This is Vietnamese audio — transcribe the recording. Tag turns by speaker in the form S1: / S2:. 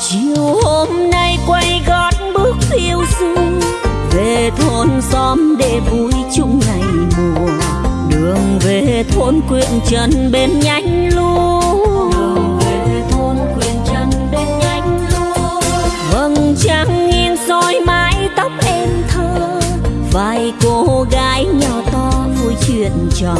S1: chiều hôm nay quay gót bước phiêu du về thôn xóm để vui chung ngày mùa. Đường về thôn quyện trần bên nhánh lúa đường về thôn quyện bên lúa vầng trăng nghiêng soi mái tóc em thơ. Vài cô gái nhỏ to vui chuyện trò.